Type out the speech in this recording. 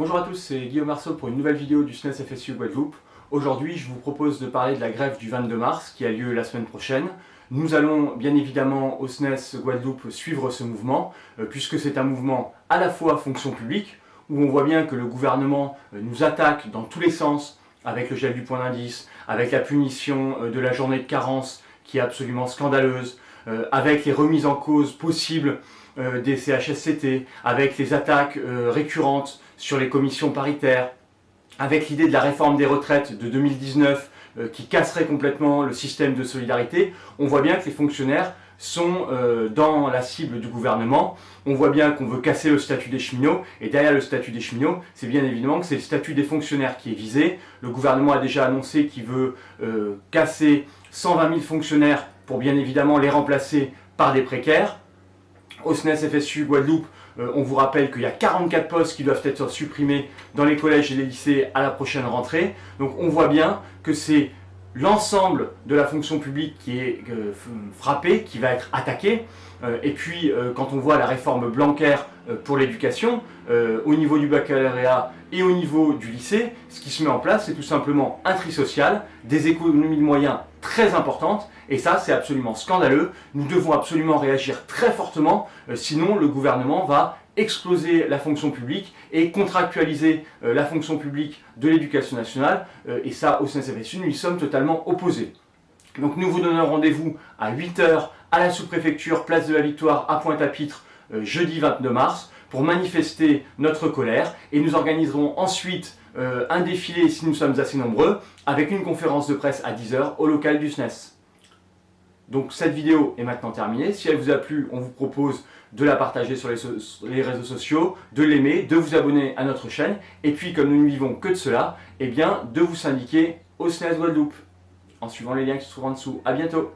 Bonjour à tous, c'est Guillaume Marceau pour une nouvelle vidéo du SNES FSU Guadeloupe. Aujourd'hui, je vous propose de parler de la grève du 22 mars qui a lieu la semaine prochaine. Nous allons bien évidemment au SNES Guadeloupe suivre ce mouvement, euh, puisque c'est un mouvement à la fois fonction publique, où on voit bien que le gouvernement euh, nous attaque dans tous les sens, avec le gel du point d'indice, avec la punition euh, de la journée de carence qui est absolument scandaleuse, avec les remises en cause possibles des CHSCT, avec les attaques récurrentes sur les commissions paritaires, avec l'idée de la réforme des retraites de 2019 euh, qui casserait complètement le système de solidarité, on voit bien que les fonctionnaires sont euh, dans la cible du gouvernement. On voit bien qu'on veut casser le statut des cheminots, et derrière le statut des cheminots, c'est bien évidemment que c'est le statut des fonctionnaires qui est visé. Le gouvernement a déjà annoncé qu'il veut euh, casser 120 000 fonctionnaires pour bien évidemment les remplacer par des précaires. Au SNES FSU Guadeloupe, euh, on vous rappelle qu'il y a 44 postes qui doivent être supprimés dans les collèges et les lycées à la prochaine rentrée. Donc on voit bien que c'est l'ensemble de la fonction publique qui est euh, frappé, qui va être attaqué. Euh, et puis, quand on voit la réforme Blanquer pour l'éducation, au niveau du baccalauréat et au niveau du lycée, ce qui se met en place, c'est tout simplement un tri social, des économies de moyens très importantes, et ça, c'est absolument scandaleux. Nous devons absolument réagir très fortement, euh, sinon le gouvernement va exploser la fonction publique et contractualiser euh, la fonction publique de l'éducation nationale. Euh, et ça, au CNCFSU, nous y sommes totalement opposés. Donc nous vous donnons rendez-vous à 8h à la sous-préfecture, place de la Victoire, à Pointe-à-Pitre, jeudi 22 mars, pour manifester notre colère. Et nous organiserons ensuite un défilé, si nous sommes assez nombreux, avec une conférence de presse à 10h au local du SNES. Donc cette vidéo est maintenant terminée. Si elle vous a plu, on vous propose de la partager sur les, réseaux sociaux, de l'aimer, de vous abonner à notre chaîne, et puis comme nous ne vivons que de cela, eh bien de vous syndiquer au SNES Guadeloupe, en suivant les liens qui se trouvent en dessous. A bientôt